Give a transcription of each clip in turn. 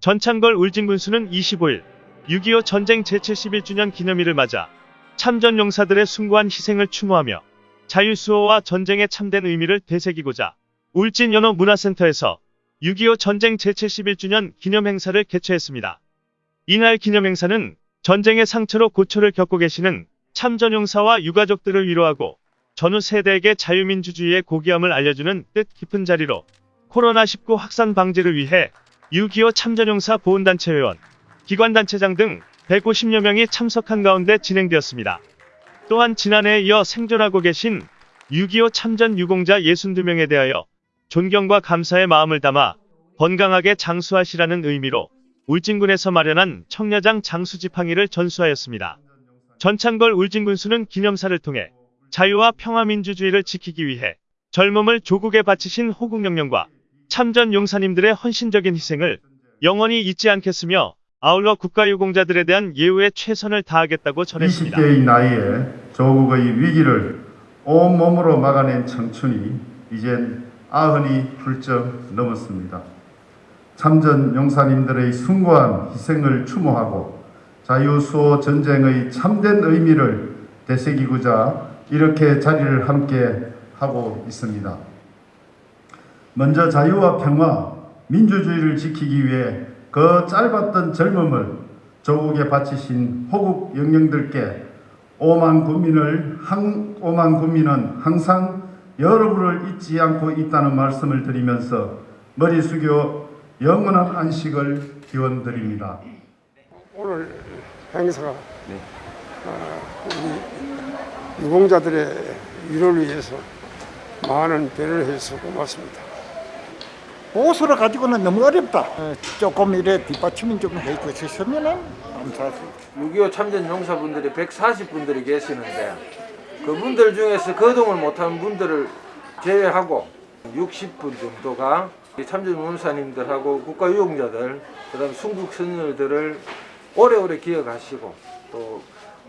전창걸 울진군수는 25일 6.25 전쟁 제71주년 기념일을 맞아 참전 용사들의 숭고한 희생을 추모하며 자유수호와 전쟁에 참된 의미를 되새기고자 울진 연호 문화센터에서 6.25 전쟁 제71주년 기념행사를 개최했습니다. 이날 기념행사는 전쟁의 상처로 고초를 겪고 계시는 참전용사와 유가족들을 위로하고 전후 세대에게 자유민주주의의 고귀함을 알려주는 뜻 깊은 자리로 코로나19 확산 방지를 위해 6.25 참전용사 보훈단체 회원, 기관단체장 등 150여 명이 참석한 가운데 진행되었습니다. 또한 지난해에 이어 생존하고 계신 6.25 참전 유공자 62명에 대하여 존경과 감사의 마음을 담아 건강하게 장수하시라는 의미로 울진군에서 마련한 청려장 장수지팡이를 전수하였습니다. 전창걸 울진군수는 기념사를 통해 자유와 평화민주주의를 지키기 위해 젊음을 조국에 바치신 호국영령과 참전 용사님들의 헌신적인 희생을 영원히 잊지 않겠으며 아울러 국가유공자들에 대한 예우에 최선을 다하겠다고 전했습니다. 20대의 나이에 조국의 위기를 온몸으로 막아낸 청춘이 이젠 아흔이 훌쩍 넘었습니다. 참전 용사님들의 숭고한 희생을 추모하고 자유수호 전쟁의 참된 의미를 되새기고자 이렇게 자리를 함께 하고 있습니다. 먼저 자유와 평화, 민주주의를 지키기 위해 그 짧았던 젊음을 조국에 바치신 호국 영령들께 오만 국민을 한, 오만 국민은 항상 여러분을 잊지 않고 있다는 말씀을 드리면서 머리 숙여 영원한 안식을 기원드립니다. 오늘 행사가 아, 우리 유공자들의 위로를 위해서 많은 배를 해서 고맙습니다. 보수를 가지고는 너무 어렵다. 어, 조금 이래 뒷받침이 좀 해주셨으면 감사하겠습니다. 6.25 참전 용사분들이 140분들이 계시는데 그분들 중에서 거동을 못하는 분들을 제외하고 60분 정도가 이 참전 용사님들하고 국가유공자들 그 다음 순국 선열들을 오래오래 기억하시고 또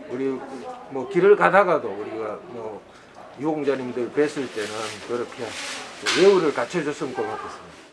우리 뭐 길을 가다가도 우리가 뭐 유공자님들 뵀을 때는 그렇게 예우를 갖춰줬으면 고맙겠습니다.